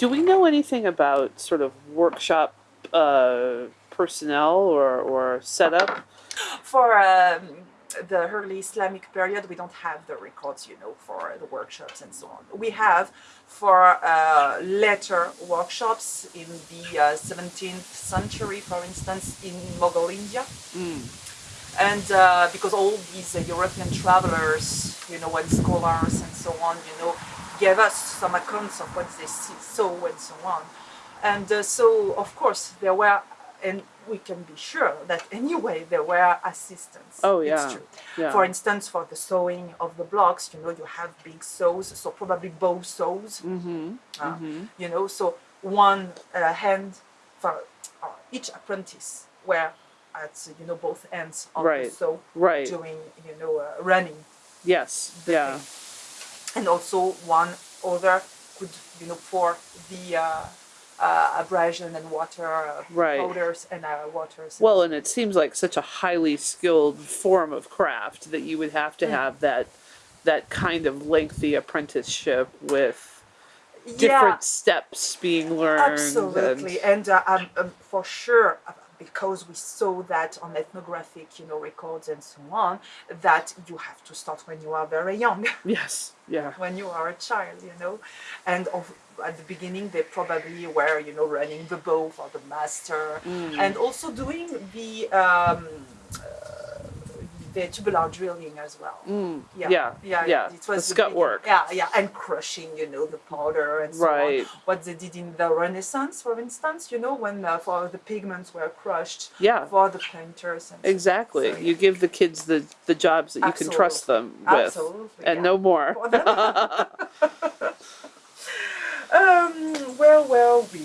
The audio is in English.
Do we know anything about sort of workshop uh, personnel or, or setup? For um, the early Islamic period, we don't have the records, you know, for the workshops and so on. We have for uh, later workshops in the uh, 17th century, for instance, in Mughal India. And uh, because all these uh, European travelers, you know, and scholars and so on, you know, gave us some accounts of what they see, saw and so on. And uh, so, of course, there were, and we can be sure that anyway there were assistants. Oh, It's yeah. true. Yeah. For instance, for the sewing of the blocks, you know, you have big saws, so probably bow saws. Mm-hmm. Uh, You know, so one uh, hand for uh, each apprentice were at you know both ends of Right. the saw Right. doing you know uh, running, Yes. the Yeah. thing. and also one other could you know pour the uh, uh, abrasion and water uh, Right. powders and uh, waters. Well, and it seems like such a highly skilled form of craft that you would have to Mm. have that that kind of lengthy apprenticeship with yeah, different steps being learned. Absolutely, And, and uh, um, um, for sure, uh, because we saw that on ethnographic, you know, records and so on, that you have to start when you are very young, yes. Yeah. when you are a child, you know, and of, at the beginning they probably were, you know, running the bow for the master, Mm. and also doing the um, the tubular drilling as well. Mm. Yeah, Yeah. yeah, yeah. It was the the scut big- work. Yeah, yeah, and crushing, you know, the powder and so Right. on. What they did in the Renaissance, for instance, you know, when uh, for the pigments were crushed Yeah. for the painters. So- Exactly. so, You give the kids the, the jobs that you can trust them with. Absolutely, And yeah. no more. um, well, well, we